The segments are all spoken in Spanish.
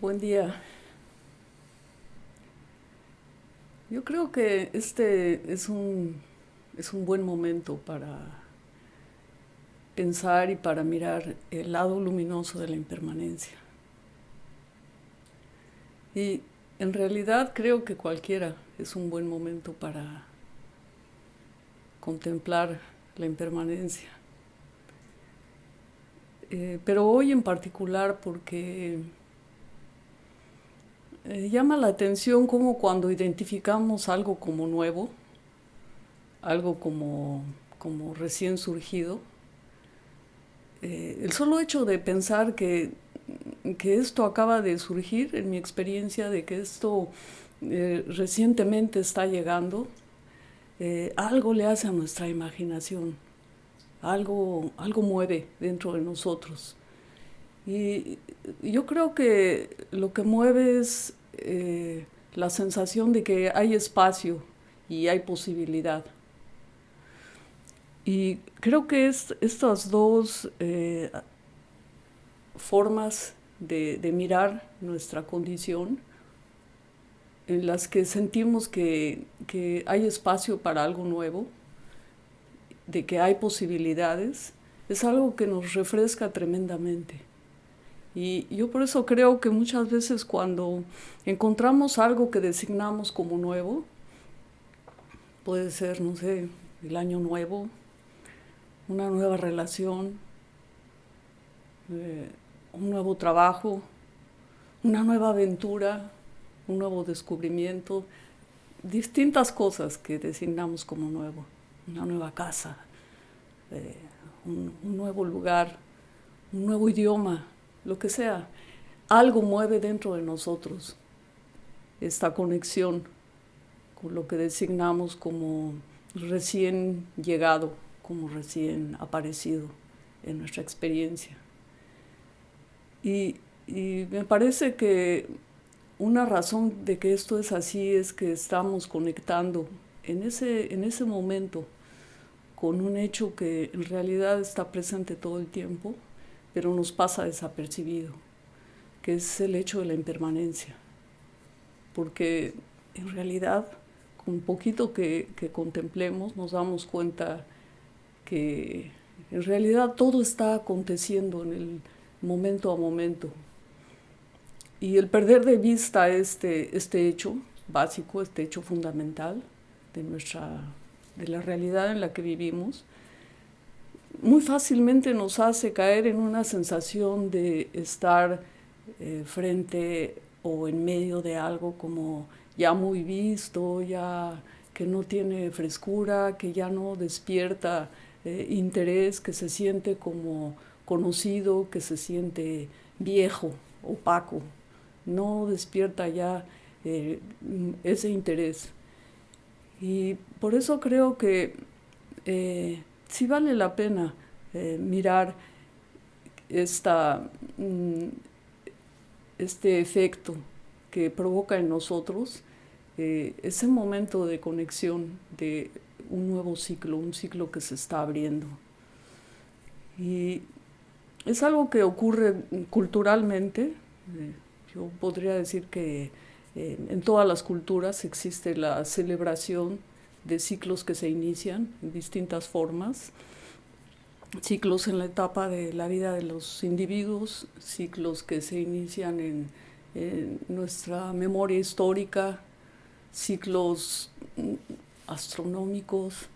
Buen día. Yo creo que este es un, es un buen momento para pensar y para mirar el lado luminoso de la impermanencia. Y en realidad creo que cualquiera es un buen momento para contemplar la impermanencia. Eh, pero hoy en particular porque eh, llama la atención como cuando identificamos algo como nuevo, algo como, como recién surgido, eh, el solo hecho de pensar que, que, esto acaba de surgir, en mi experiencia de que esto eh, recientemente está llegando, algo le hace a nuestra imaginación, algo, algo mueve dentro de nosotros. Y yo creo que lo que mueve es eh, la sensación de que hay espacio y hay posibilidad. Y creo que es, estas dos eh, formas de, mirar nuestra condición, en las que sentimos que, que hay espacio para algo nuevo, de que hay posibilidades, es algo que nos refresca tremendamente. Y yo por eso creo que muchas veces cuando encontramos algo que designamos como nuevo, puede ser, no sé, el año nuevo, una nueva relación, eh, un nuevo trabajo, una nueva aventura, un nuevo descubrimiento, distintas cosas que designamos como nuevo, una nueva casa, eh, un nuevo lugar, un nuevo idioma, lo que sea, algo mueve dentro de nosotros esta conexión con lo que designamos como recién llegado, como recién aparecido en nuestra experiencia. Y, me parece que una razón de que esto es así es que estamos conectando en ese, en ese momento con un hecho que en realidad está presente todo el tiempo, pero nos pasa desapercibido, que es el hecho de la impermanencia. Porque en realidad, con poquito que, contemplemos, nos damos cuenta que en realidad todo está aconteciendo en el momento a momento. Y el perder de vista este, este hecho básico, este hecho fundamental de, nuestra, de la realidad en la que vivimos, muy fácilmente nos hace caer en una sensación de estar eh, frente o en medio de algo como ya muy visto, ya que no tiene frescura, que ya no despierta eh, interés, que se siente como conocido, que se siente viejo, opaco, no despierta ya eh, ese interés. Y por eso creo que sí vale la pena eh, mirar esta, mm, este efecto que provoca en nosotros eh, ese momento de conexión de un nuevo ciclo, un ciclo que se está abriendo. Y es algo que ocurre culturalmente, eh, yo podría decir que en todas las culturas existe la celebración de ciclos que se inician en distintas formas, ciclos en la etapa de la vida de los individuos, ciclos que se inician en, nuestra memoria histórica, ciclos mm, astronómicos,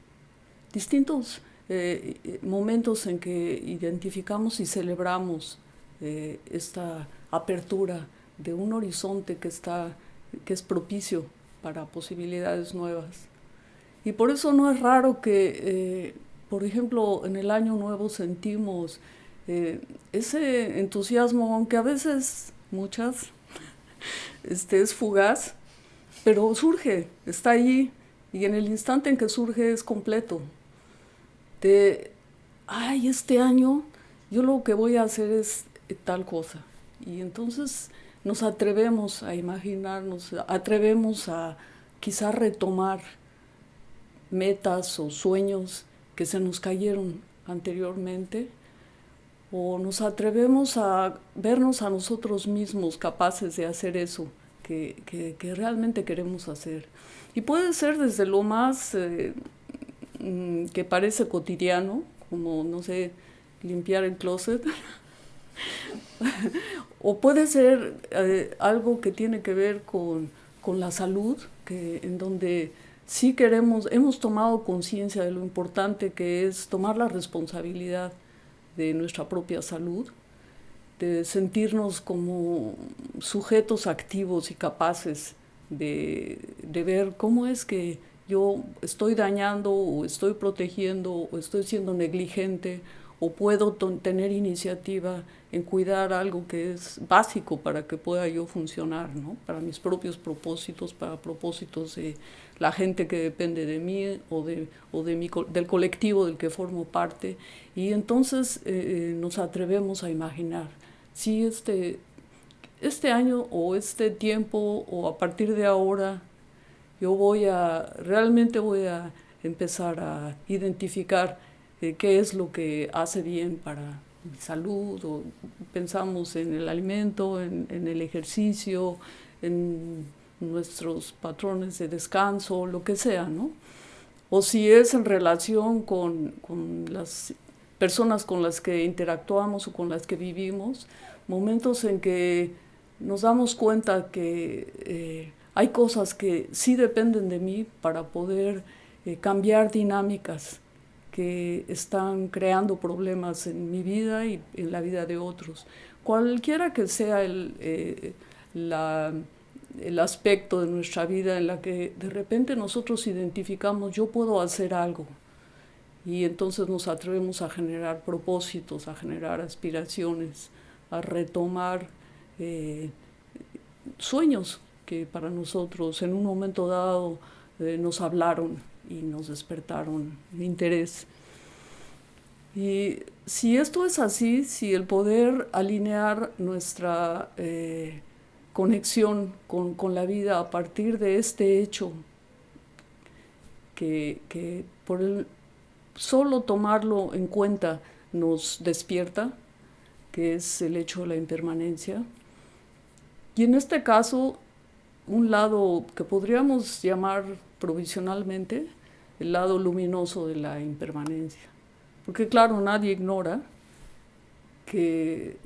distintos eh, momentos en que identificamos y celebramos eh, esta apertura de un horizonte que, está, que es propicio para posibilidades nuevas. Y por eso no es raro que, eh, por ejemplo, en el año nuevo sentimos eh, ese entusiasmo, aunque a veces, muchas, este, es fugaz, pero surge, está allí, y en el instante en que surge es completo. De, ay, este año yo lo que voy a hacer es tal cosa. Y entonces nos atrevemos a imaginarnos, atrevemos a quizá retomar metas o sueños que se nos cayeron anteriormente o nos atrevemos a vernos a nosotros mismos capaces de hacer eso que, que, realmente queremos hacer. Y puede ser desde lo más eh, mm, que parece cotidiano, como, no sé, limpiar el closet, o puede ser eh, algo que tiene que ver con, con la salud, que, en donde sí queremos, hemos tomado conciencia de lo importante que es tomar la responsabilidad de nuestra propia salud, de sentirnos como sujetos activos y capaces de, de ver cómo es que yo estoy dañando o estoy protegiendo o estoy siendo negligente o puedo tener iniciativa en cuidar algo que es básico para que pueda yo funcionar, ¿no? para mis propios propósitos, para propósitos de la gente que depende de mí o, de, o de mi, del colectivo del que formo parte. Y entonces eh, eh, nos atrevemos a imaginar si este, este año o este tiempo o a partir de ahora yo voy a, realmente voy a empezar a identificar eh, qué es lo que hace bien para mi salud, o pensamos en el alimento, en, el ejercicio, en nuestros patrones de descanso, lo que sea, ¿no? O si es en relación con, con las personas con las que interactuamos o con las que vivimos, momentos en que nos damos cuenta que eh, hay cosas que sí dependen de mí para poder eh, cambiar dinámicas que están creando problemas en mi vida y en la vida de otros. Cualquiera que sea el, eh, el aspecto de nuestra vida en la que de repente nosotros identificamos yo puedo hacer algo y entonces nos atrevemos a generar propósitos, a generar aspiraciones, a retomar eh, sueños que para nosotros en un momento dado eh, nos hablaron y nos despertaron interés. Y si esto es así, si el poder alinear nuestra eh, conexión con, con, la vida a partir de este hecho, que, que por solo tomarlo en cuenta nos despierta, que es el hecho de la impermanencia. Y en este caso, un lado que podríamos llamar provisionalmente el lado luminoso de la impermanencia. Porque claro, nadie ignora que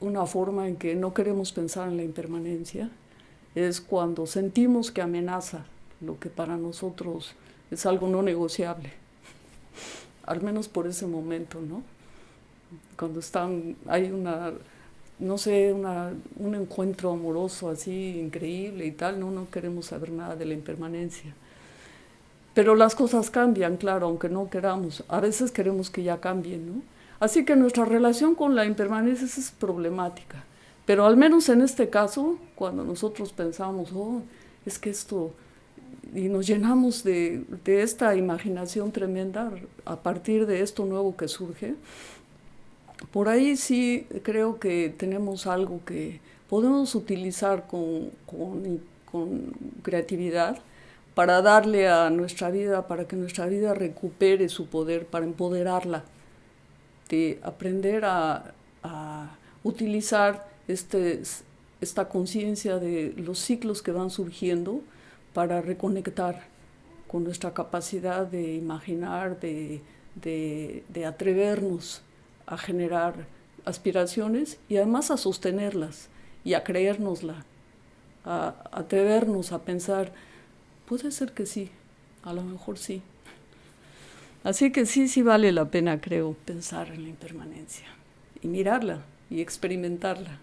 una forma en que no queremos pensar en la impermanencia es cuando sentimos que amenaza lo que para nosotros es algo no negociable, al menos por ese momento, ¿no? Cuando están, hay una, no sé, una, un encuentro amoroso así increíble y tal, no, no queremos saber nada de la impermanencia. Pero las cosas cambian, claro, aunque no queramos. A veces queremos que ya cambien, ¿no? Así que nuestra relación con la impermanencia es problemática. Pero al menos en este caso, cuando nosotros pensamos, oh, es que esto, y nos llenamos de, de esta imaginación tremenda a partir de esto nuevo que surge, por ahí sí creo que tenemos algo que podemos utilizar con, con, con creatividad para darle a nuestra vida, para que nuestra vida recupere su poder, para empoderarla, de aprender a, utilizar este, esta conciencia de los ciclos que van surgiendo para reconectar con nuestra capacidad de imaginar, de, de atrevernos a generar aspiraciones y además a sostenerlas y a creérnosla, a atrevernos a pensar Puede ser que sí, a lo mejor sí. Así que sí, sí vale la pena, creo, pensar en la impermanencia y mirarla y experimentarla.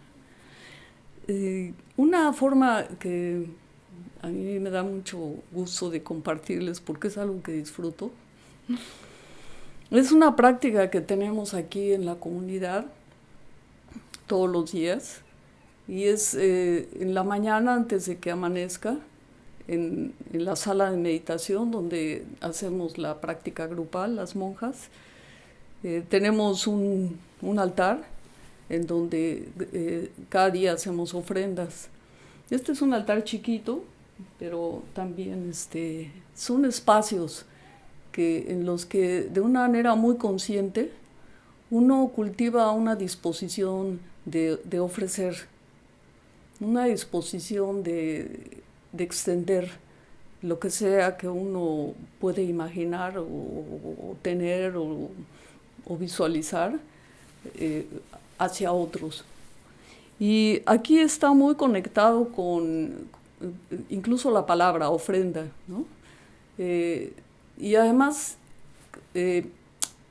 Eh, una forma que a mí me da mucho gusto de compartirles porque es algo que disfruto, es una práctica que tenemos aquí en la comunidad todos los días y es eh, en la mañana antes de que amanezca en, la sala de meditación donde hacemos la práctica grupal, las monjas. Eh, tenemos un, altar en donde eh, cada día hacemos ofrendas. Este es un altar chiquito, pero también este, son espacios que, en los que de una manera muy consciente uno cultiva una disposición de, ofrecer, una disposición de, extender lo que sea que uno puede imaginar o, tener o, visualizar eh, hacia otros. Y aquí está muy conectado con incluso la palabra ofrenda, ¿no? Eh, y además eh,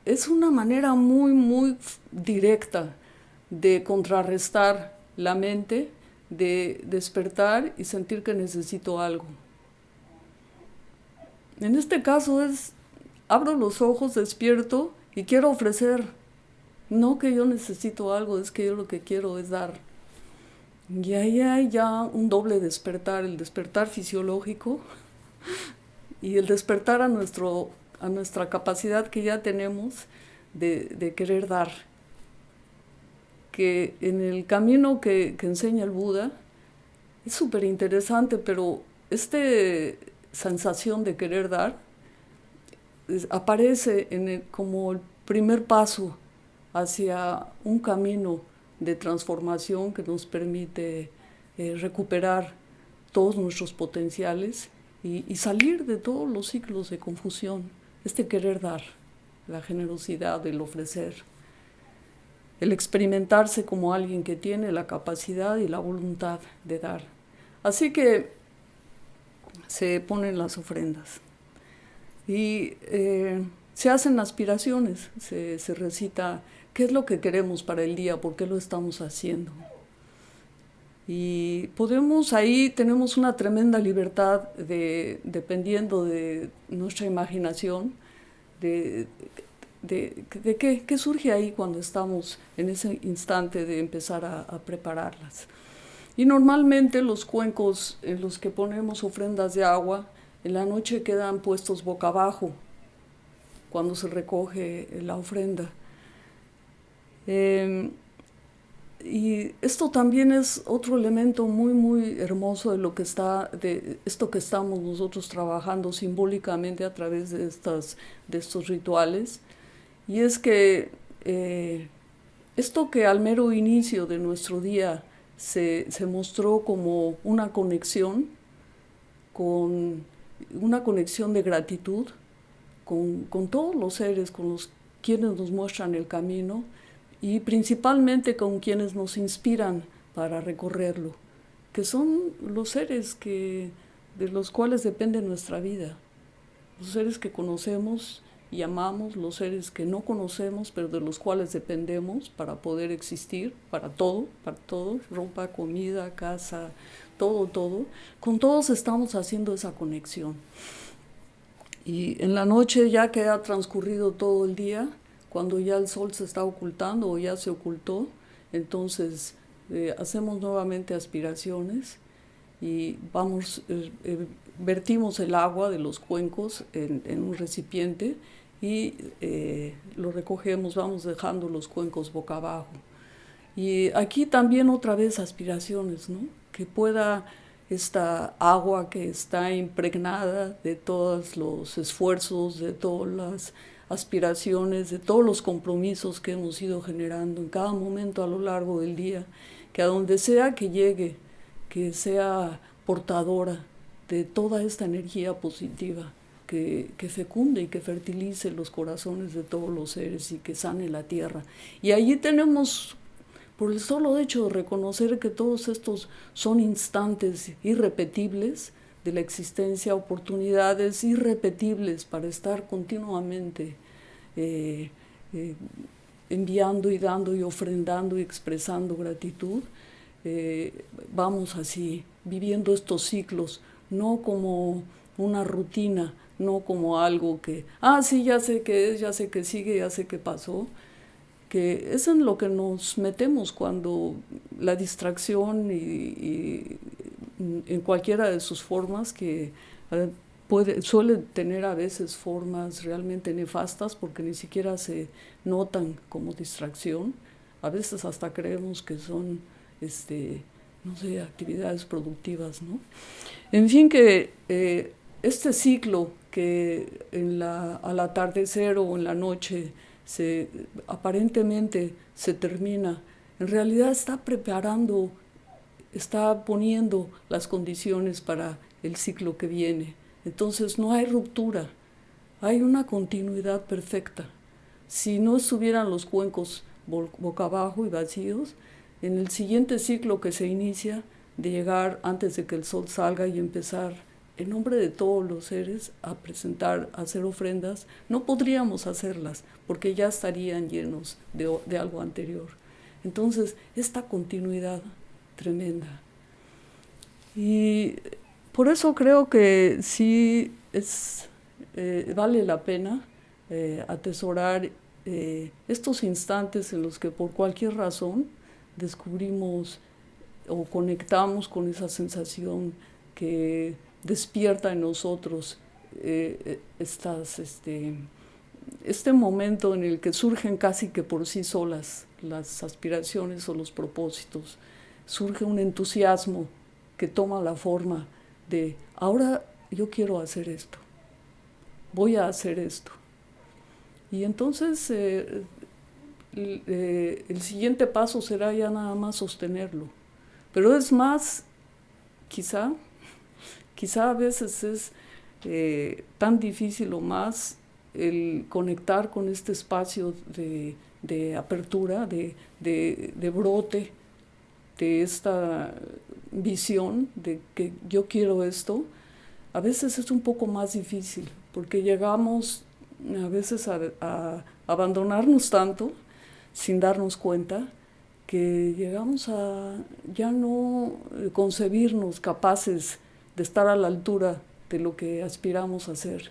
es una manera muy, muy directa de contrarrestar la mente, de despertar y sentir que necesito algo. En este caso es, abro los ojos, despierto y quiero ofrecer. No que yo necesito algo, es que yo lo que quiero es dar. Y ahí hay ya un doble despertar, el despertar fisiológico y el despertar a, nuestro, a nuestra capacidad que ya tenemos de, querer dar. Que en el camino que, enseña el Buda es súper interesante, pero esta sensación de querer dar aparece en como el primer paso hacia un camino de transformación que nos permite eh, recuperar todos nuestros potenciales y, salir de todos los ciclos de confusión, este querer dar, la generosidad, el ofrecer, el experimentarse como alguien que tiene la capacidad y la voluntad de dar. Así que se ponen las ofrendas y eh, se hacen aspiraciones, se, se recita qué es lo que queremos para el día, por qué lo estamos haciendo. Y podemos, ahí tenemos una tremenda libertad de, dependiendo de nuestra imaginación, de, de, qué, qué, surge ahí cuando estamos en ese instante de empezar a, a, prepararlas. Y normalmente los cuencos en los que ponemos ofrendas de agua, en la noche quedan puestos boca abajo cuando se recoge la ofrenda. Eh, y esto también es otro elemento muy, muy hermoso de lo que está, de esto que estamos nosotros trabajando simbólicamente a través de, estas, de estos rituales. Y es que eh, esto que al mero inicio de nuestro día se, se mostró como una conexión, con una conexión de gratitud con, con todos los seres, con los quienes nos muestran el camino, y principalmente con quienes nos inspiran para recorrerlo, que son los seres que, de los cuales depende nuestra vida, los seres que conocemos y amamos, los seres que no conocemos, pero de los cuales dependemos para poder existir, para todo, para todo, ropa, comida, casa, todo, todo. Con todos estamos haciendo esa conexión. Y en la noche, ya que ha transcurrido todo el día, cuando ya el sol se está ocultando o ya se ocultó, entonces eh, hacemos nuevamente aspiraciones y vamos, eh, eh, vertimos el agua de los cuencos en, un recipiente y lo recogemos, vamos dejando los cuencos boca abajo. Y aquí también otra vez aspiraciones, ¿no? que pueda esta agua que está impregnada de todos los esfuerzos, de todas las aspiraciones, de todos los compromisos que hemos ido generando en cada momento a lo largo del día, que a donde sea que llegue, que sea portadora de toda esta energía positiva, que, que, fecunde y que fertilice los corazones de todos los seres y que sane la tierra. Y allí tenemos, por el solo hecho de reconocer que todos estos son instantes irrepetibles, de la existencia, oportunidades irrepetibles para estar continuamente eh, eh, enviando y dando y ofrendando y expresando gratitud, eh, vamos así, viviendo estos ciclos, no como una rutina, no como algo que, ah, sí, ya sé qué es, ya sé que sigue, ya sé qué pasó, que es en lo que nos metemos cuando la distracción y en cualquiera de sus formas que suele tener a veces formas realmente nefastas porque ni siquiera se notan como distracción. A veces hasta creemos que son, este, no sé, actividades productivas, ¿no? En fin, que eh, este ciclo que en la, al atardecer o en la noche se, aparentemente se termina, en realidad está preparando, está poniendo las condiciones para el ciclo que viene. Entonces no hay ruptura, hay una continuidad perfecta. Si no estuvieran los cuencos boca abajo y vacíos, en el siguiente ciclo que se inicia, de llegar antes de que el sol salga y empezar en nombre de todos los seres a presentar, a hacer ofrendas, no podríamos hacerlas porque ya estarían llenos de, de algo anterior. Entonces, esta continuidad tremenda. Y por eso creo que sí es, eh, vale la pena eh, atesorar eh, estos instantes en los que por cualquier razón descubrimos o conectamos con esa sensación que despierta en nosotros estas, este, este momento en el que surgen casi que por sí solas las aspiraciones o los propósitos, surge un entusiasmo que toma la forma de ahora yo quiero hacer esto, voy a hacer esto. Y entonces eh, eh, el siguiente paso será ya nada más sostenerlo. Pero es más, quizá, quizá a veces es eh, tan difícil o más el conectar con este espacio de, apertura, de, de, brote, de esta visión de que yo quiero esto, a veces es un poco más difícil, porque llegamos a veces a, abandonarnos tanto sin darnos cuenta que llegamos a ya no concebirnos capaces de estar a la altura de lo que aspiramos a ser.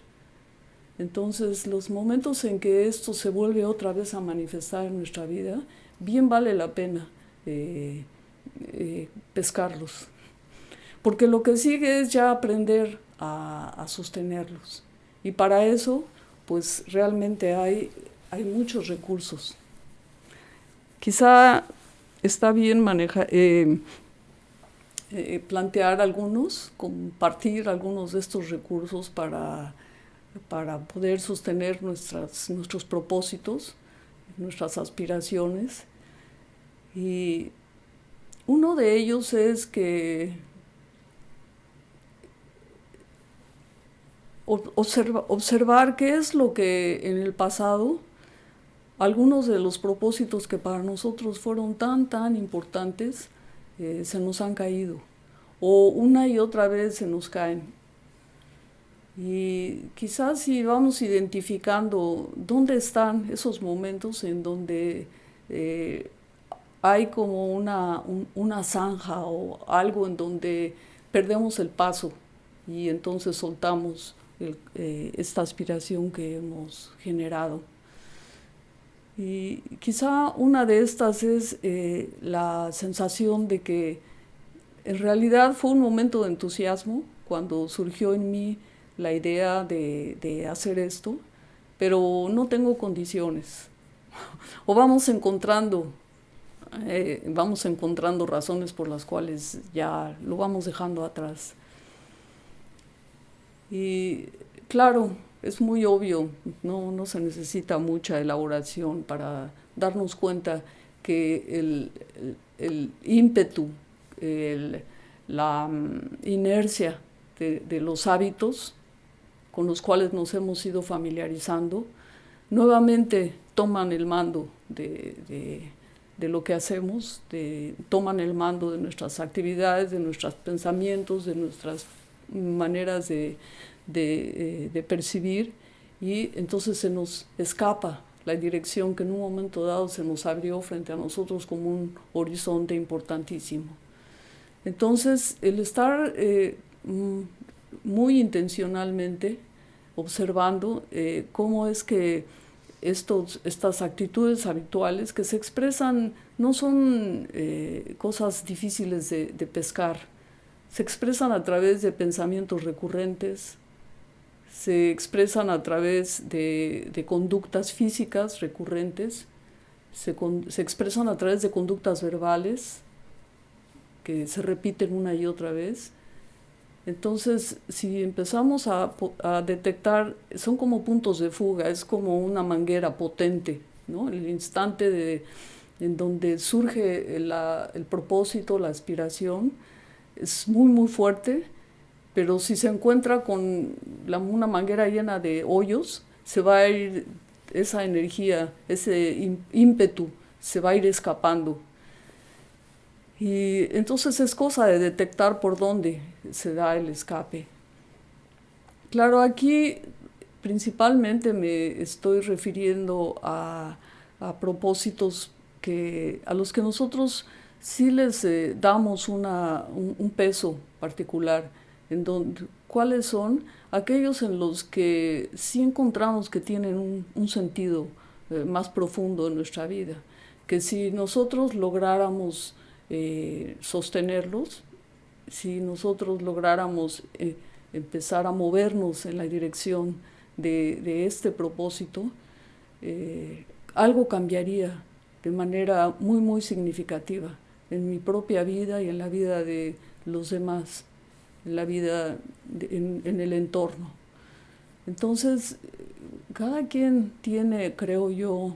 Entonces, los momentos en que esto se vuelve otra vez a manifestar en nuestra vida, bien vale la pena eh, eh, pescarlos. Porque lo que sigue es ya aprender a, sostenerlos. Y para eso, pues realmente hay, hay muchos recursos. Quizá está bien manejar, eh, eh, plantear algunos, compartir algunos de estos recursos para, para poder sostener nuestras, nuestros propósitos, nuestras aspiraciones. Y uno de ellos es que observar qué es lo que en el pasado, algunos de los propósitos que para nosotros fueron tan, tan importantes, eh, se nos han caído. O una y otra vez se nos caen. Y quizás si vamos identificando dónde están esos momentos en donde eh, hay como una, una zanja o algo en donde perdemos el paso y entonces soltamos eh, esta aspiración que hemos generado. Y quizá una de estas es eh, la sensación de que en realidad fue un momento de entusiasmo cuando surgió en mí la idea de, de hacer esto, pero no tengo condiciones. o vamos encontrando eh, vamos encontrando razones por las cuales ya lo vamos dejando atrás. Y claro, es muy obvio, no, no se necesita mucha elaboración para darnos cuenta que el, el, ímpetu, la mm, inercia de, los hábitos con los cuales nos hemos ido familiarizando, nuevamente toman el mando de de lo que hacemos, de, toman el mando de nuestras actividades, de nuestros pensamientos, de nuestras maneras de, de, eh, percibir y entonces se nos escapa la dirección que en un momento dado se nos abrió frente a nosotros como un horizonte importantísimo. Entonces, el estar eh, mm, muy intencionalmente observando eh, cómo es que estos, estas actitudes habituales que se expresan, no son eh, cosas difíciles de, pescar, se expresan a través de pensamientos recurrentes, se expresan a través de, conductas físicas recurrentes, se, se, expresan a través de conductas verbales que se repiten una y otra vez, Entonces, si empezamos a, detectar, son como puntos de fuga, es como una manguera potente, ¿no? El instante de, en donde surge el propósito, la aspiración, es muy, muy fuerte, pero si se encuentra con una manguera llena de hoyos, se va a ir esa energía, ese ímpetu, se va a ir escapando. Y entonces es cosa de detectar por dónde se da el escape. Claro, aquí principalmente me estoy refiriendo a, propósitos que, a los que nosotros sí les eh, damos una, un, peso particular, en donde, cuáles son aquellos en los que sí encontramos que tienen un, sentido eh, más profundo en nuestra vida, que si nosotros lográramos eh, sostenerlos, si nosotros lográramos eh, empezar a movernos en la dirección de, este propósito, algo cambiaría de manera muy, muy significativa en mi propia vida y en la vida de los demás en la vida, en, el entorno. Entonces, cada quien tiene, creo yo,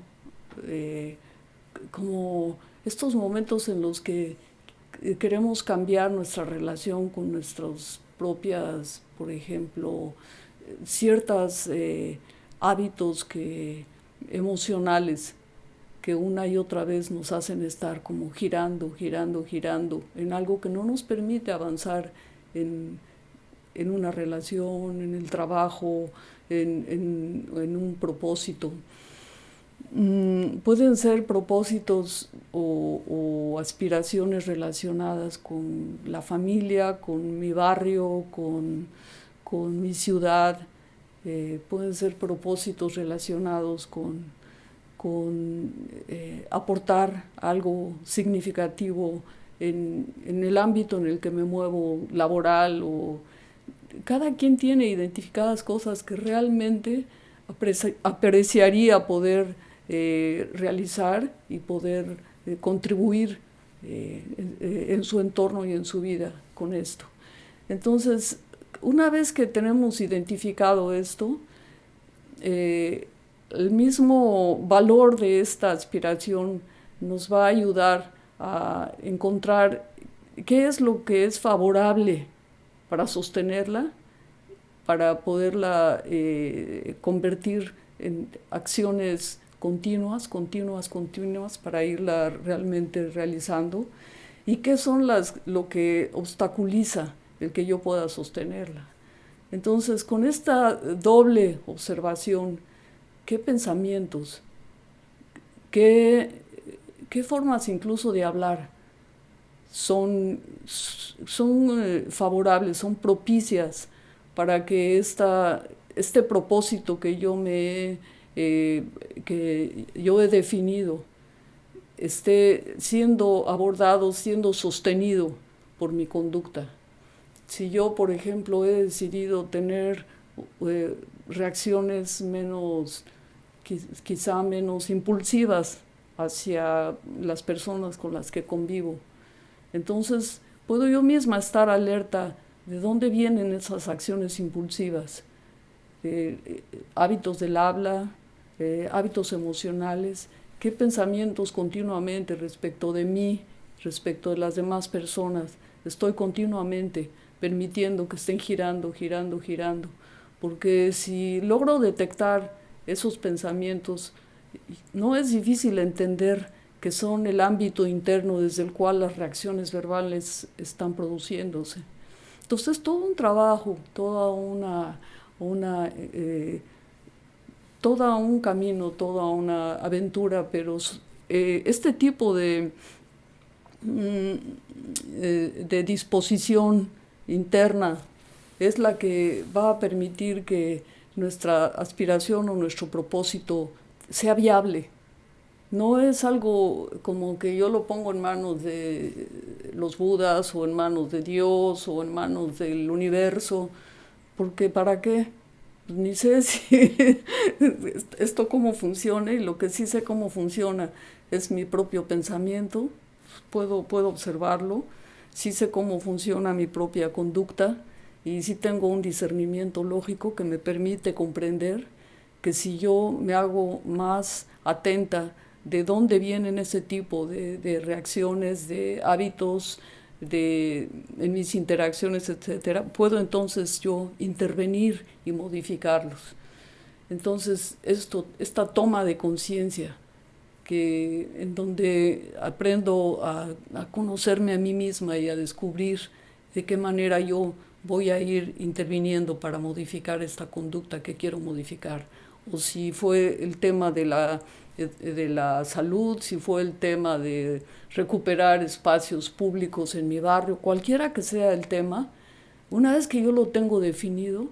eh, como estos momentos en los que queremos cambiar nuestra relación con nuestras propias, por ejemplo, ciertos eh, hábitos que, emocionales que una y otra vez nos hacen estar como girando, girando, girando en algo que no nos permite avanzar en, una relación, en el trabajo, en, un propósito. Mm, pueden ser propósitos o, aspiraciones relacionadas con la familia, con mi barrio, con, mi ciudad. Eh, pueden ser propósitos relacionados con, con eh, aportar algo significativo en, el ámbito en el que me muevo laboral o cada quien tiene identificadas cosas que realmente apreciaría poder eh, realizar y poder eh, contribuir eh, en, su entorno y en su vida con esto. Entonces, una vez que tenemos identificado esto, el mismo valor de esta aspiración nos va a ayudar a encontrar qué es lo que es favorable para sostenerla, para poderla convertir en acciones continuas, continuas, continuas, para irla realmente realizando, y qué son las, lo que obstaculiza el que yo pueda sostenerla. Entonces, con esta doble observación, ¿qué pensamientos, qué qué formas incluso de hablar son, son eh, favorables, son propicias para que esta, este propósito que yo me eh, que yo he definido esté siendo abordado, siendo sostenido por mi conducta. Si yo, por ejemplo, he decidido tener eh, reacciones menos, quizá menos impulsivas hacia las personas con las que convivo. Entonces, puedo yo misma estar alerta de dónde vienen esas acciones impulsivas, eh, hábitos del habla, eh, hábitos emocionales, qué pensamientos continuamente respecto de mí, respecto de las demás personas, estoy continuamente permitiendo que estén girando, girando, girando, porque si logro detectar esos pensamientos, no es difícil entender que son el ámbito interno desde el cual las reacciones verbales están produciéndose. Entonces, todo un trabajo, toda una, una eh, todo un camino, toda una aventura, pero eh, este tipo de, mm, eh, de disposición interna es la que va a permitir que nuestra aspiración o nuestro propósito sea viable. No es algo como que yo lo pongo en manos de los budas o en manos de Dios o en manos del universo, porque ¿para qué? Ni sé si esto cómo funciona y lo que sí sé cómo funciona es mi propio pensamiento, puedo, puedo observarlo, sí sé cómo funciona mi propia conducta y sí tengo un discernimiento lógico que me permite comprender que si yo me hago más atenta de dónde vienen ese tipo de, reacciones, de hábitos, de, en mis interacciones, etcétera, puedo entonces yo intervenir y modificarlos. Entonces, esto, esta toma de conciencia, que en donde aprendo a, a, conocerme a mí misma y a descubrir de qué manera yo voy a ir interviniendo para modificar esta conducta que quiero modificar. O si fue el tema de la de la salud, si fue el tema de recuperar espacios públicos en mi barrio, cualquiera que sea el tema, una vez que yo lo tengo definido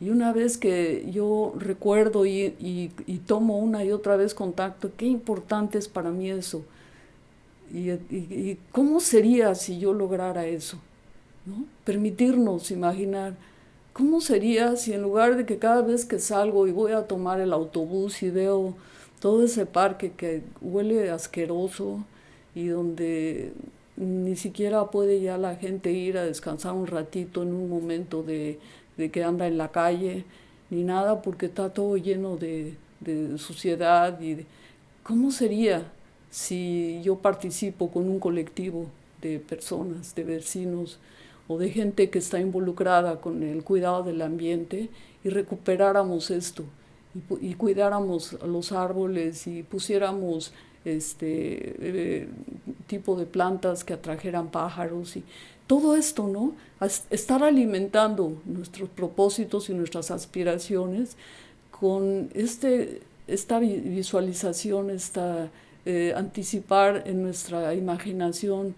y una vez que yo recuerdo y, y, tomo una y otra vez contacto, qué importante es para mí eso. Y, y cómo sería si yo lograra eso. ¿no? Permitirnos imaginar cómo sería si en lugar de que cada vez que salgo y voy a tomar el autobús y veo todo ese parque que huele asqueroso y donde ni siquiera puede ya la gente ir a descansar un ratito en un momento de, que anda en la calle, ni nada, porque está todo lleno de, suciedad. Y ¿Cómo sería si yo participo con un colectivo de personas, de vecinos o de gente que está involucrada con el cuidado del ambiente y recuperáramos esto? y, cuidáramos los árboles y pusiéramos este eh, tipo de plantas que atrajeran pájaros y todo esto, ¿no? estar alimentando nuestros propósitos y nuestras aspiraciones con este, esta visualización, esta eh, anticipar en nuestra imaginación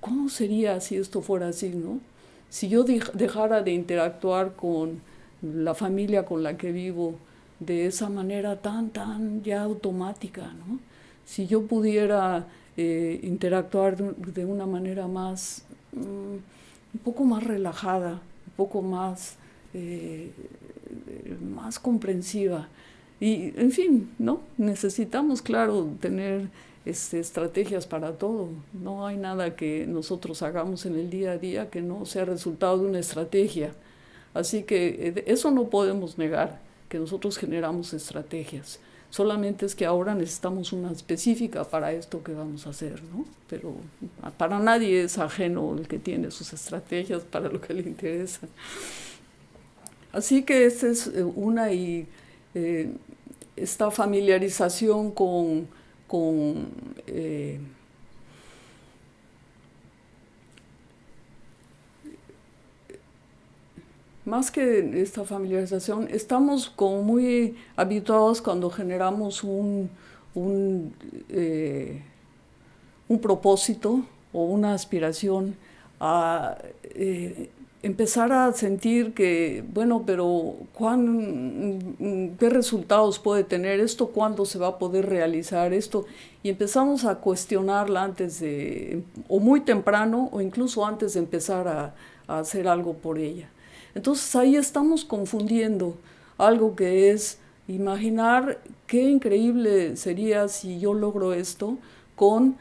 cómo sería si esto fuera así, ¿no? Si yo dejara de interactuar con la familia con la que vivo, de esa manera tan, tan ya automática, ¿no? Si yo pudiera eh, interactuar de, una manera más, mm, un poco más relajada, un poco más, eh, más comprensiva. Y, en fin, ¿no? Necesitamos, claro, tener este, estrategias para todo. No hay nada que nosotros hagamos en el día a día que no sea resultado de una estrategia. Así que eh, eso no podemos negar que nosotros generamos estrategias. Solamente es que ahora necesitamos una específica para esto que vamos a hacer, ¿no? Pero para nadie es ajeno el que tiene sus estrategias para lo que le interesa. Así que esta es eh, una y eh, esta familiarización con, con eh, más que esta familiarización, estamos como muy habituados cuando generamos un, un, eh, un propósito o una aspiración a eh, empezar a sentir que, bueno, pero ¿cuán, ¿qué resultados puede tener esto? ¿Cuándo se va a poder realizar esto? Y empezamos a cuestionarla antes de, o muy temprano, o incluso antes de empezar a, a hacer algo por ella. Entonces ahí estamos confundiendo algo que es imaginar qué increíble sería si yo logro esto con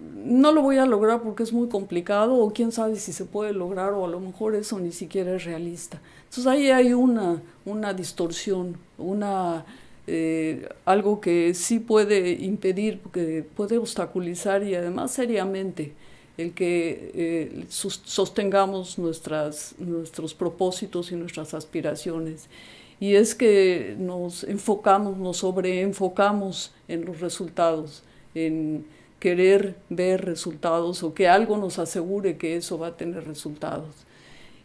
no lo voy a lograr porque es muy complicado o quién sabe si se puede lograr o a lo mejor eso ni siquiera es realista. Entonces ahí hay una, una distorsión, una, eh, algo que sí puede impedir, que puede obstaculizar y además seriamente el que eh, sostengamos nuestras, nuestros propósitos y nuestras aspiraciones. Y es que nos enfocamos, nos sobreenfocamos en los resultados, en querer ver resultados o que algo nos asegure que eso va a tener resultados.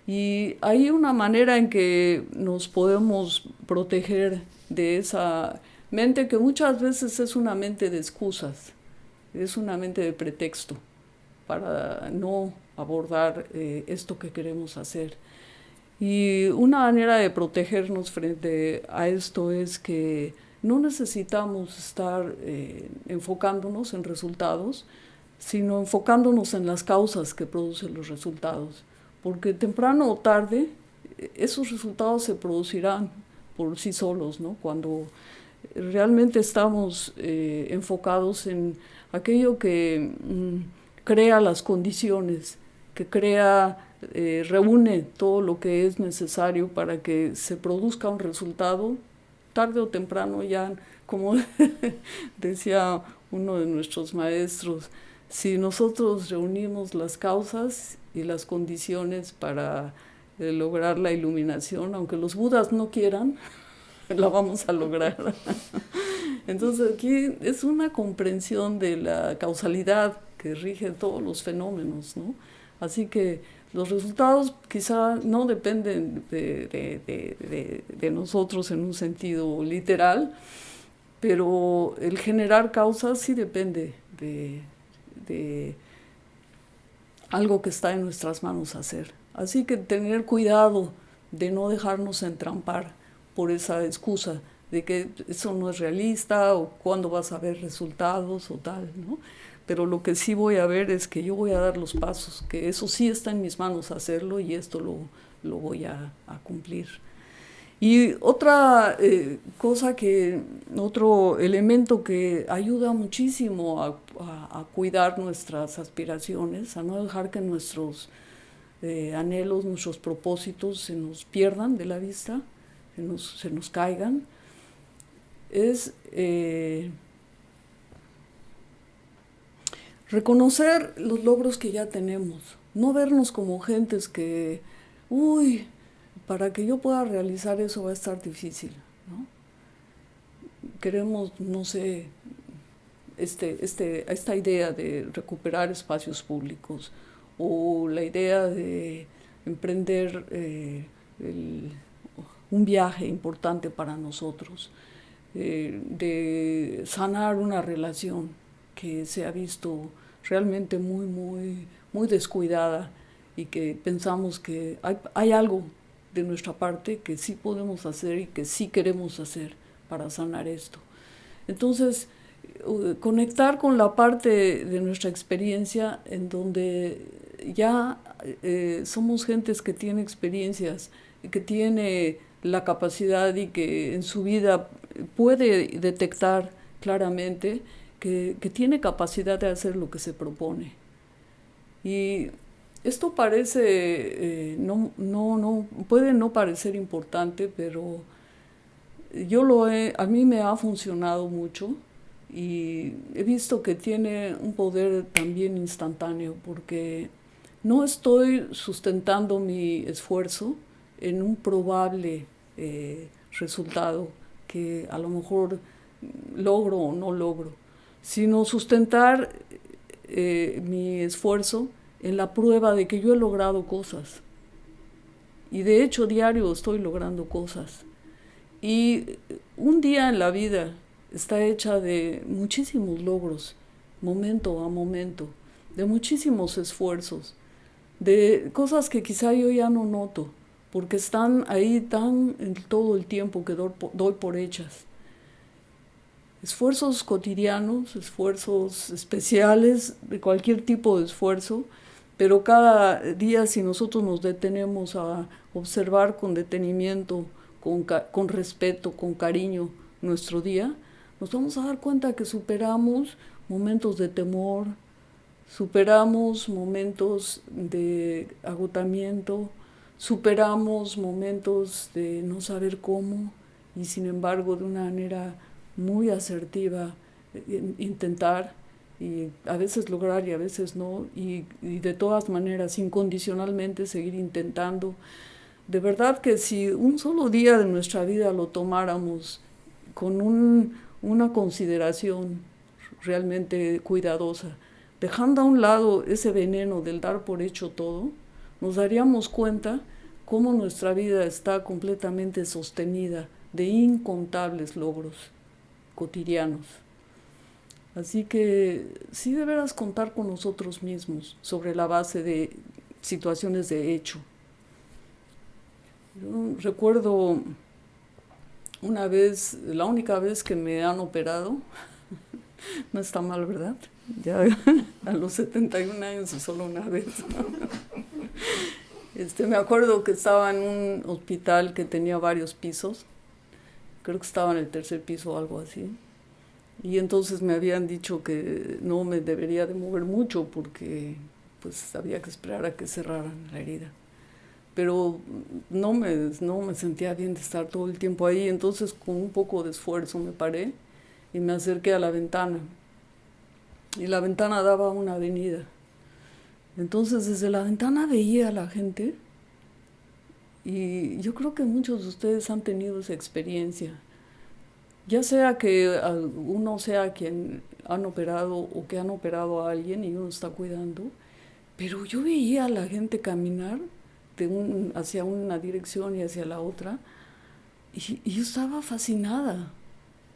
Y hay una manera en que nos podemos proteger de esa mente que muchas veces es una mente de excusas, es una mente de pretexto para no abordar eh, esto que queremos hacer. Y una manera de protegernos frente a esto es que no necesitamos estar eh, enfocándonos en resultados, sino enfocándonos en las causas que producen los resultados. Porque temprano o tarde esos resultados se producirán por sí solos, ¿no? Cuando realmente estamos eh, enfocados en aquello que... Mm, crea las condiciones, que crea eh, reúne todo lo que es necesario para que se produzca un resultado, tarde o temprano ya, como decía uno de nuestros maestros, si nosotros reunimos las causas y las condiciones para eh, lograr la iluminación, aunque los budas no quieran, la vamos a lograr. Entonces aquí es una comprensión de la causalidad que rige todos los fenómenos, ¿no? Así que los resultados quizá no dependen de, nosotros en un sentido literal, pero el generar causas sí depende de algo que está en nuestras manos hacer. Así que tener cuidado de no dejarnos entrampar por esa excusa de que eso no es realista o cuándo vas a ver resultados o tal, ¿no? Pero lo que sí voy a ver es que yo voy a dar los pasos, que eso sí está en mis manos hacerlo y esto lo, lo voy a, cumplir. Y otra eh, cosa que, otro elemento que ayuda muchísimo a, cuidar nuestras aspiraciones, a no dejar que nuestros eh, anhelos, nuestros propósitos se nos pierdan de la vista, se nos, se nos caigan, es eh, reconocer los logros que ya tenemos, no vernos como gentes que, uy, para que yo pueda realizar eso va a estar difícil, ¿no? Queremos, no sé, este, este, esta idea de recuperar espacios públicos o la idea de emprender eh, un viaje importante para nosotros. Eh, de sanar una relación que se ha visto realmente muy, muy, muy descuidada y que pensamos que hay, hay algo de nuestra parte que sí podemos hacer y que sí queremos hacer para sanar esto. Entonces, eh, conectar con la parte de nuestra experiencia en donde ya eh, somos gentes que tiene experiencias, que tiene la capacidad y que en su vida puede detectar claramente que, tiene capacidad de hacer lo que se propone. Y esto parece, eh, no, no, no, puede no parecer importante, pero yo lo he, a mí me ha funcionado mucho y he visto que tiene un poder también instantáneo porque no estoy sustentando mi esfuerzo en un probable eh, resultado que a lo mejor logro o no logro, sino sustentar eh, mi esfuerzo en la prueba de que yo he logrado cosas. Y de hecho diario estoy logrando cosas. Y un día en la vida está hecha de muchísimos logros, momento a momento, de muchísimos esfuerzos, de cosas que quizá yo ya no noto, porque están ahí tan en todo el tiempo que doy por hechas. Esfuerzos cotidianos, esfuerzos especiales, de cualquier tipo de esfuerzo, pero cada día si nosotros nos detenemos a observar con detenimiento, con, con respeto, con cariño nuestro día, nos vamos a dar cuenta que superamos momentos de temor, superamos momentos de agotamiento, superamos momentos de no saber cómo y sin embargo de una manera muy asertiva eh, intentar y a veces lograr y a veces no y, de todas maneras incondicionalmente seguir intentando. De verdad que si un solo día de nuestra vida lo tomáramos con una consideración realmente cuidadosa, dejando a un lado ese veneno del dar por hecho todo, nos daríamos cuenta cómo nuestra vida está completamente sostenida de incontables logros cotidianos. Así que sí deberás contar con nosotros mismos sobre la base de situaciones de hecho. Yo recuerdo una vez, la única vez que me han operado, no está mal, ¿verdad? Ya a los 71 años y solo una vez. Este, me acuerdo que estaba en un hospital que tenía varios pisos, creo que estaba en el tercer piso o algo así, y entonces me habían dicho que no me debería de mover mucho porque pues había que esperar a que cerraran la herida. Pero no me, no me sentía bien de estar todo el tiempo ahí, entonces con un poco de esfuerzo me paré y me acerqué a la ventana. Y la ventana daba a una avenida. Entonces desde la ventana veía a la gente y yo creo que muchos de ustedes han tenido esa experiencia. Ya sea que uno sea quien han operado o que han operado a alguien y uno está cuidando, pero yo veía a la gente caminar de hacia una dirección y hacia la otra y, yo estaba fascinada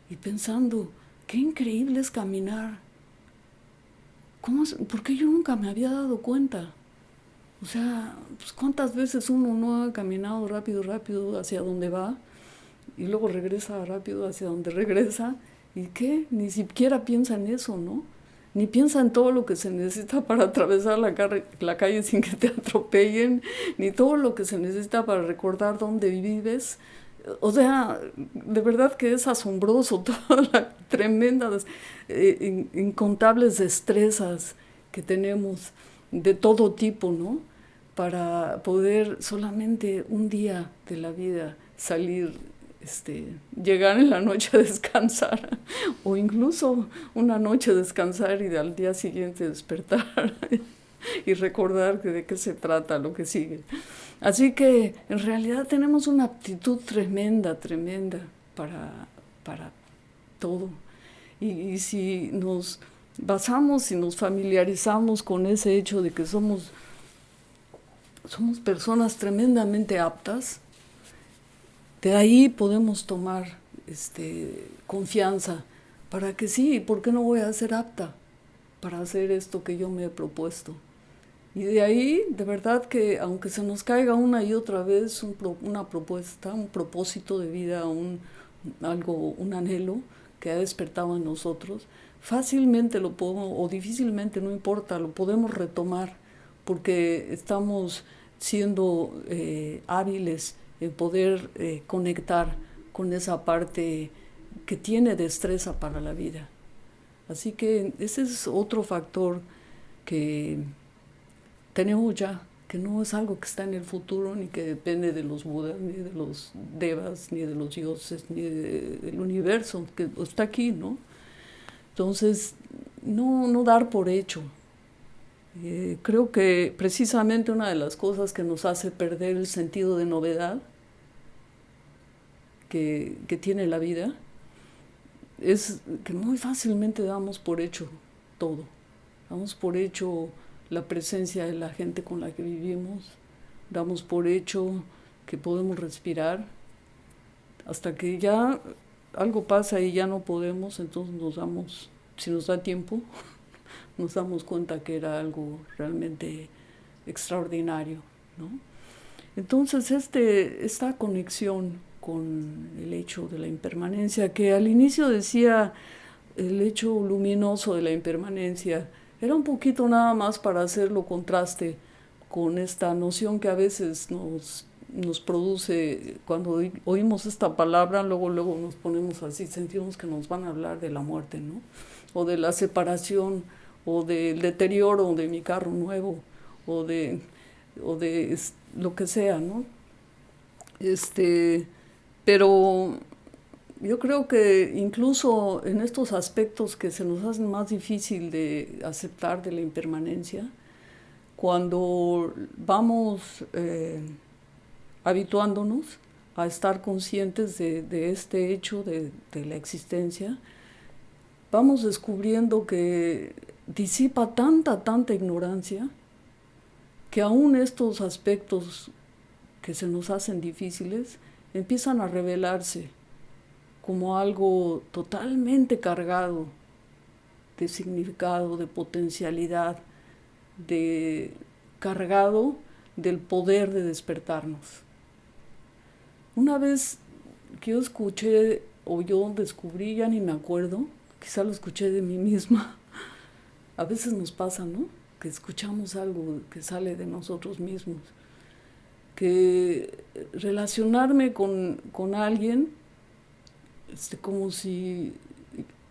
y pensando, qué increíble es caminar. ¿Cómo ¿Por qué yo nunca me había dado cuenta? O sea, pues cuántas veces uno no ha caminado rápido, rápido hacia donde va y luego regresa rápido hacia donde regresa y qué, ni siquiera piensa en eso, ¿no? Ni piensa en todo lo que se necesita para atravesar la, la calle sin que te atropellen, ni todo lo que se necesita para recordar dónde vives. O sea, de verdad que es asombroso todas las tremendas, eh, incontables destrezas que tenemos de todo tipo, ¿no? Para poder solamente un día de la vida salir, este, llegar en la noche a descansar, o incluso una noche descansar y al día siguiente despertar y recordar de qué se trata lo que sigue. Así que en realidad tenemos una aptitud tremenda, tremenda para, para todo. Y, y si nos basamos y nos familiarizamos con ese hecho de que somos, somos personas tremendamente aptas, de ahí podemos tomar este, confianza para que sí, ¿por qué no voy a ser apta para hacer esto que yo me he propuesto? Y de ahí, de verdad que aunque se nos caiga una y otra vez una propuesta, un propósito de vida, un, algo, un anhelo que ha despertado en nosotros, fácilmente lo podemos, o difícilmente, no importa, lo podemos retomar porque estamos siendo eh, hábiles en poder eh, conectar con esa parte que tiene destreza para la vida. Así que ese es otro factor que tenemos ya, que no es algo que está en el futuro, ni que depende de los budas, ni de los devas, ni de los dioses, ni del universo, que está aquí, ¿no? Entonces, no, no dar por hecho. Eh, creo que precisamente una de las cosas que nos hace perder el sentido de novedad que, que tiene la vida es que muy fácilmente damos por hecho todo. Damos por hecho la presencia de la gente con la que vivimos, damos por hecho que podemos respirar, hasta que ya algo pasa y ya no podemos, entonces nos damos, si nos da tiempo, nos damos cuenta que era algo realmente extraordinario. ¿no? Entonces este, esta conexión con el hecho de la impermanencia, que al inicio decía el hecho luminoso de la impermanencia, era un poquito nada más para hacerlo contraste con esta noción que a veces nos nos produce, cuando oímos esta palabra, luego, luego nos ponemos así, sentimos que nos van a hablar de la muerte, ¿no? O de la separación, o del deterioro de mi carro nuevo, o de, o de lo que sea, ¿no? Este, pero yo creo que incluso en estos aspectos que se nos hacen más difícil de aceptar de la impermanencia, cuando vamos... Eh, habituándonos a estar conscientes de, este hecho de, de, la existencia, vamos descubriendo que disipa tanta, tanta ignorancia que aún estos aspectos que se nos hacen difíciles empiezan a revelarse como algo totalmente cargado de significado, de potencialidad, de cargado del poder de despertarnos. Una vez que yo escuché o yo descubrí, ya ni me acuerdo, quizá lo escuché de mí misma, a veces nos pasa, ¿no? Que escuchamos algo que sale de nosotros mismos, que relacionarme con, con alguien, este, como si,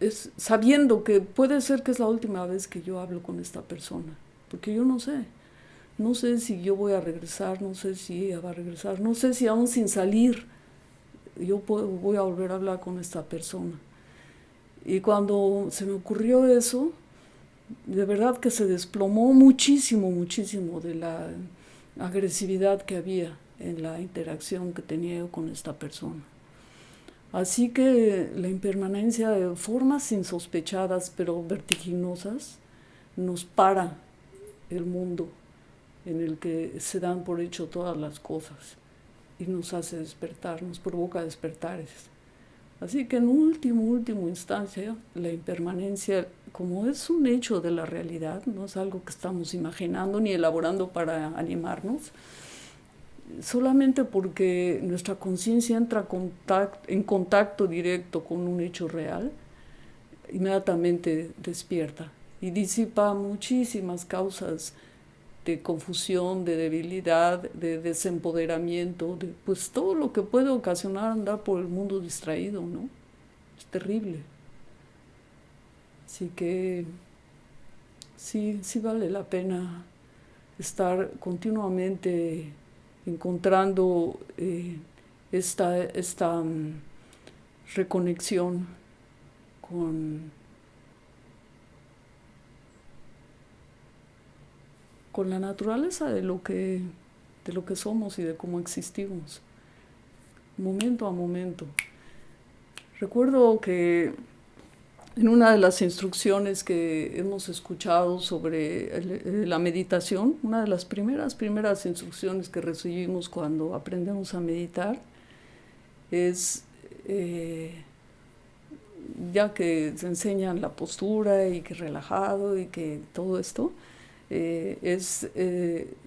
es, sabiendo que puede ser que es la última vez que yo hablo con esta persona, porque yo no sé. No sé si yo voy a regresar, no sé si ella va a regresar, no sé si aún sin salir yo voy a volver a hablar con esta persona. Y cuando se me ocurrió eso, de verdad que se desplomó muchísimo, muchísimo de la agresividad que había en la interacción que tenía yo con esta persona. Así que la impermanencia de formas insospechadas pero vertiginosas nos para el mundo en el que se dan por hecho todas las cosas y nos hace despertar, nos provoca despertares. Así que en último, último instancia, la impermanencia, como es un hecho de la realidad, no es algo que estamos imaginando ni elaborando para animarnos, solamente porque nuestra conciencia entra en contacto directo con un hecho real, inmediatamente despierta y disipa muchísimas causas de confusión, de debilidad, de desempoderamiento, de, pues todo lo que puede ocasionar andar por el mundo distraído, ¿no? Es terrible. Así que sí, sí vale la pena estar continuamente encontrando eh, esta, esta mm, reconexión con con la naturaleza de lo que, de lo que somos y de cómo existimos, momento a momento. Recuerdo que en una de las instrucciones que hemos escuchado sobre eh, la meditación, una de las primeras, primeras instrucciones que recibimos cuando aprendemos a meditar, es, eh, ya que se enseñan la postura y que relajado y que todo esto, eh, es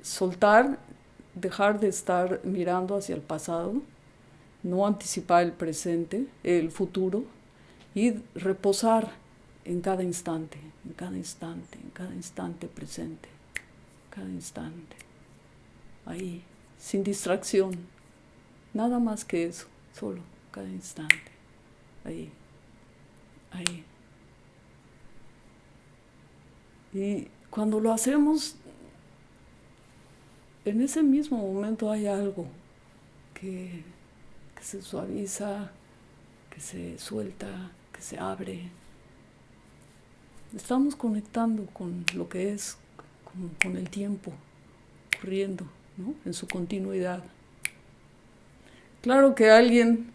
soltar, dejar de estar mirando hacia el pasado, no anticipar el presente, el futuro, y reposar en cada instante, en cada instante, en cada instante presente, cada instante, ahí, sin distracción, nada más que eso, solo cada instante, ahí, ahí. Y cuando lo hacemos, en ese mismo momento hay algo que, se suaviza, que se suelta, se abre. Estamos conectando con lo que es, con, el tiempo corriendo, en su continuidad. Claro que alguien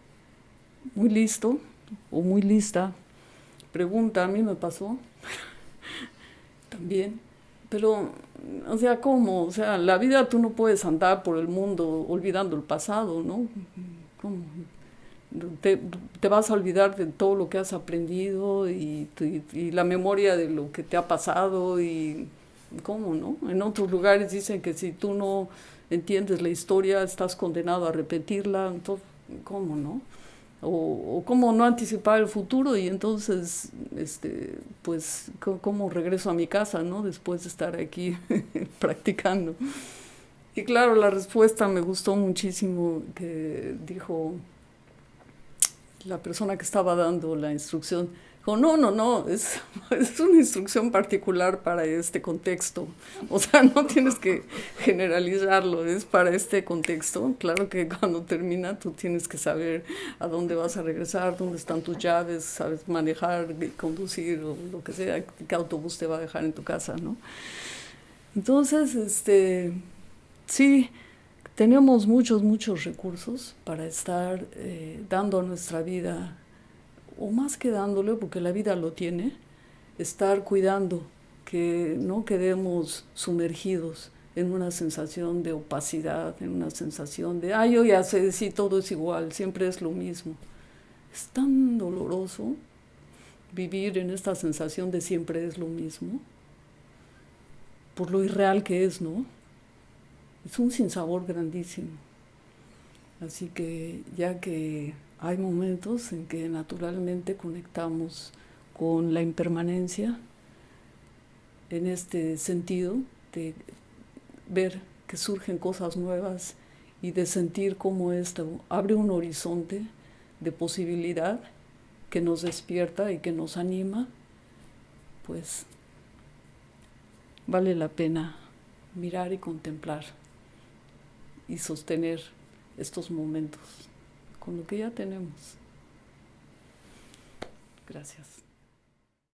muy listo o muy lista pregunta, a mí me pasó también, pero, o sea, ¿cómo? O sea, la vida tú no puedes andar por el mundo olvidando el pasado, ¿no? ¿Cómo? Te, te, vas a olvidar de todo lo que has aprendido y, y, la memoria de lo que te ha pasado y cómo, ¿no? En otros lugares dicen que si tú no entiendes la historia estás condenado a repetirla, entonces, ¿cómo, no? o, cómo no anticipar el futuro y entonces, este, pues, cómo regreso a mi casa, ¿no? Después de estar aquí practicando. Y claro, la respuesta me gustó muchísimo que dijo la persona que estaba dando la instrucción, no, no, no, es, es una instrucción particular para este contexto. O sea, no tienes que generalizarlo, es para este contexto. Claro que cuando termina tú tienes que saber a dónde vas a regresar, dónde están tus llaves, sabes manejar, conducir o lo que sea, qué autobús te va a dejar en tu casa, ¿no? Entonces, este, sí, tenemos muchos, muchos recursos para estar eh, dando a nuestra vida o más que dándole, porque la vida lo tiene, estar cuidando que no quedemos sumergidos en una sensación de opacidad, en una sensación de, ay, yo ya sé, si todo es igual, siempre es lo mismo. Es tan doloroso vivir en esta sensación de siempre es lo mismo, por lo irreal que es, ¿no? Es un sinsabor grandísimo. Así que ya que hay momentos en que naturalmente conectamos con la impermanencia en este sentido de ver que surgen cosas nuevas y de sentir cómo esto abre un horizonte de posibilidad que nos despierta y que nos anima, pues vale la pena mirar y contemplar y sostener estos momentos con lo que ya tenemos. Gracias.